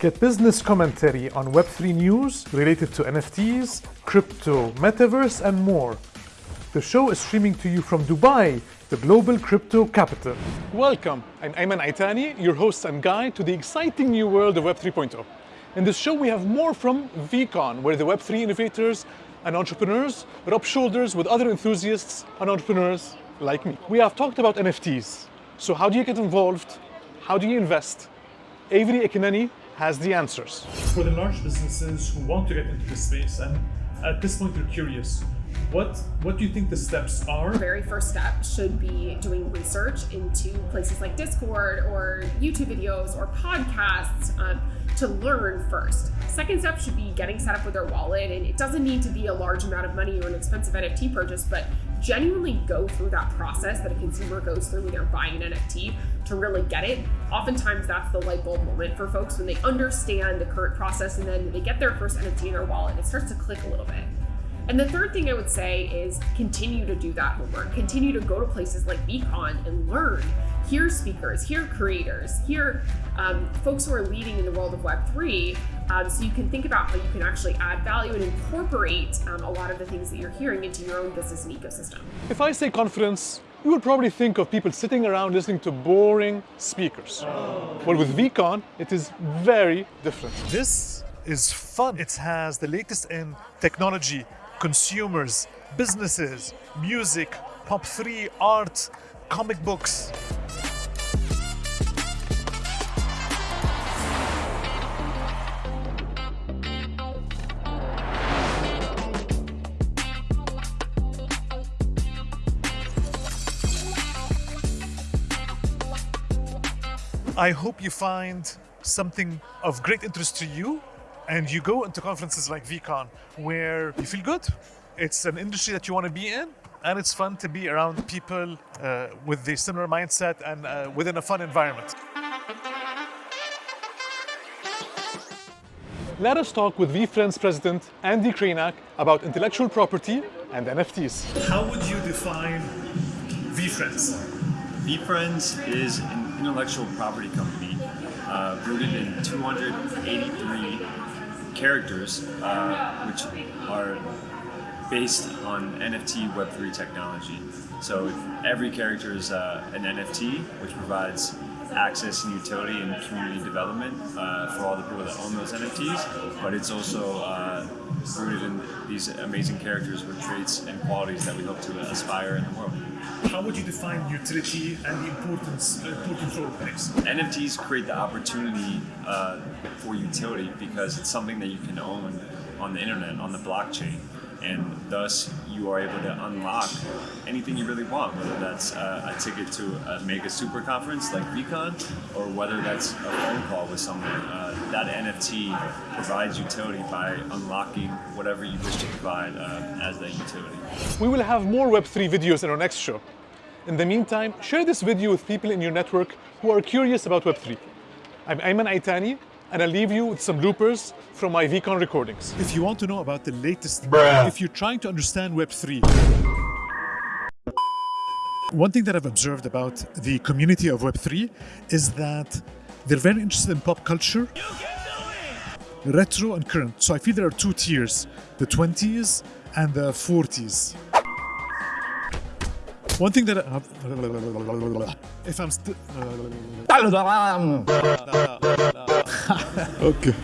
Get business commentary on Web3 news related to NFTs, crypto, metaverse, and more. The show is streaming to you from Dubai, the global crypto capital. Welcome, I'm Ayman Aitani, your host and guide to the exciting new world of Web 3.0. In this show, we have more from VeeCon, where the Web3 innovators and entrepreneurs rub shoulders with other enthusiasts and entrepreneurs like me. We have talked about NFTs. So how do you get involved? How do you invest? Avery Akkineni has the answers. For the large businesses who want to get into this space and at this point they're curious, what what do you think the steps are? The very first step should be doing research into places like Discord or YouTube videos or podcasts um, to learn first. Second step should be getting set up with their wallet, and it doesn't need to be a large amount of money or an expensive NFT purchase, but genuinely go through that process that a consumer goes through when they're buying an NFT to really get it. Oftentimes, that's the light bulb moment for folks when they understand the current process and then they get their first NFT in their wallet. It starts to click a little bit. And the third thing I would say is continue to do that homework. Continue to go to places like VeeCon and learn. Hear speakers, hear creators, hear um, folks who are leading in the world of Web3, um, so you can think about how you can actually add value and incorporate um, a lot of the things that you're hearing into your own business and ecosystem. If I say conference, you would probably think of people sitting around listening to boring speakers. Well, with VeeCon, it is very different. This is fun. It has the latest in technology, consumers, businesses, music, pop 3, art, comic books. I hope you find something of great interest to you and you go into conferences like VeeCon where you feel good. It's an industry that you want to be in and it's fun to be around people uh, with the similar mindset and uh, within a fun environment. Let us talk with VeeFriends president Andy Krainak about intellectual property and NFTs. How would you define VeeFriends? VeeFriends is an intellectual property company uh, rooted in 283 characters, uh, which are based on NFT Web3 technology. So every character is uh, an NFT, which provides access and utility and community development uh, for all the people that own those NFTs, but it's also uh, rooted in these amazing characters with traits and qualities that we hope to aspire in the world. How would you define utility and the importance, uh, important role it plays? NFTs create the opportunity uh, for utility because it's something that you can own on the internet, on the blockchain and thus you are able to unlock anything you really want, whether that's uh, a ticket to make a super conference like VeeCon, or whether that's a phone call with someone. Uh, that NFT provides utility by unlocking whatever you wish to provide uh, as that utility. We will have more Web3 videos in our next show. In the meantime, share this video with people in your network who are curious about Web3. I'm Ayman Aitani, and I'll leave you with some bloopers from my VeeCon recordings. If you want to know about the latest, Bruh. if you're trying to understand Web3, one thing that I've observed about the community of Web3 is that they're very interested in pop culture, retro and current. So I feel there are two tiers, the 20s and the 40s. One thing that I, if I'm still ok.